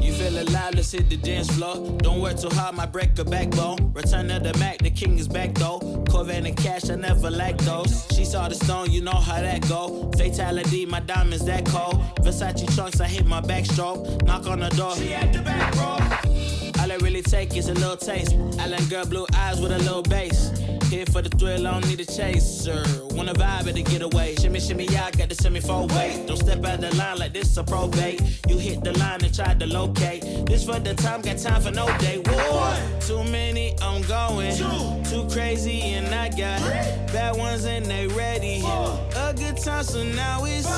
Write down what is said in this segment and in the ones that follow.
You feel alive, let's hit the dance floor. Don't work too hard, my break a backbone. Return of the Mac, the king is back though. Corvette and cash, I never lack those. She saw the stone, you know how that go. Fatality, my diamonds that cold. Versace trunks, I hit my backstroke. Knock on the door, she at the back, bro. All I really take is a little taste. Island girl, blue eyes with a little bass. Here for the thrill, I don't need a chaser. Wanna vibe at a getaway. Shimmy, shimmy, yeah, I got the semi four way. Don't step out the line like this a probate. You hit the line and try to locate. This for the time, got time for no day. One, too many, I'm going. Two, too crazy, and I got Three. bad ones and they ready. Four. A good time, so now it's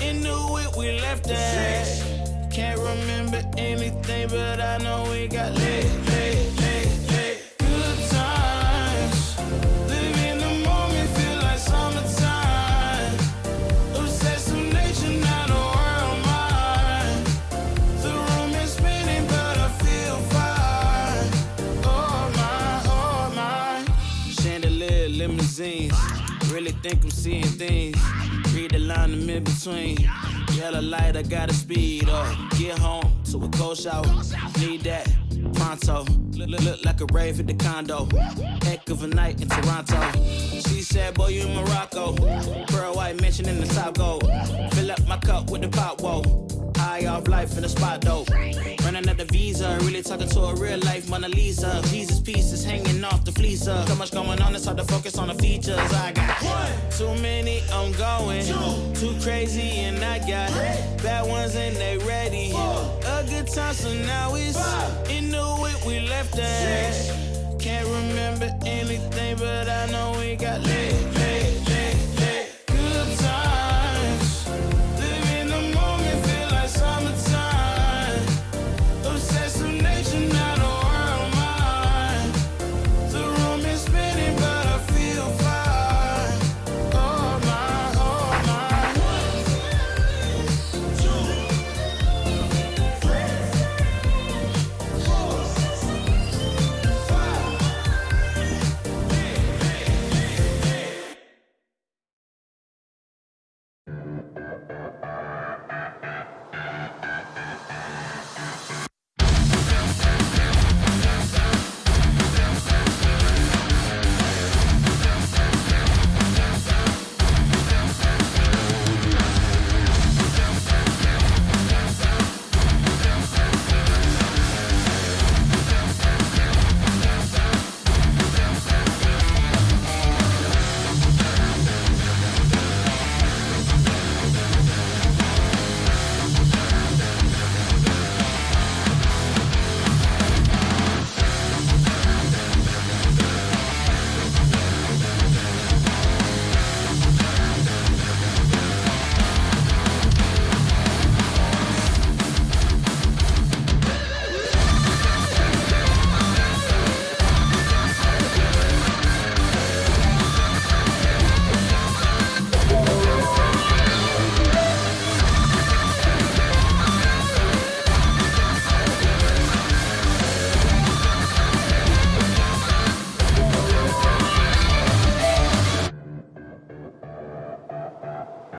in the whip, we left that. Can't remember anything, but I know we got lit, lit, think I'm seeing things. Read the line in mid between. Yellow light, I gotta speed up. Get home to a cold shower. Need that pronto. Look, look, look like a rave at the condo. Heck of a night in Toronto. She said, Boy, you in Morocco. Pearl white mention in the top gold. Fill up my cup with the pop, whoa. High off life in the spot dope. Running up the visa, really talking to a real life Mona Lisa. Jesus pieces hanging off the fleecer. So much going on, it's hard to focus on the features. I got one, too many, I'm going. Two, too crazy, and I got bad ones and they ready. A good time, so now it's in the whip, we left that. Can't remember anything, but I know we got lit.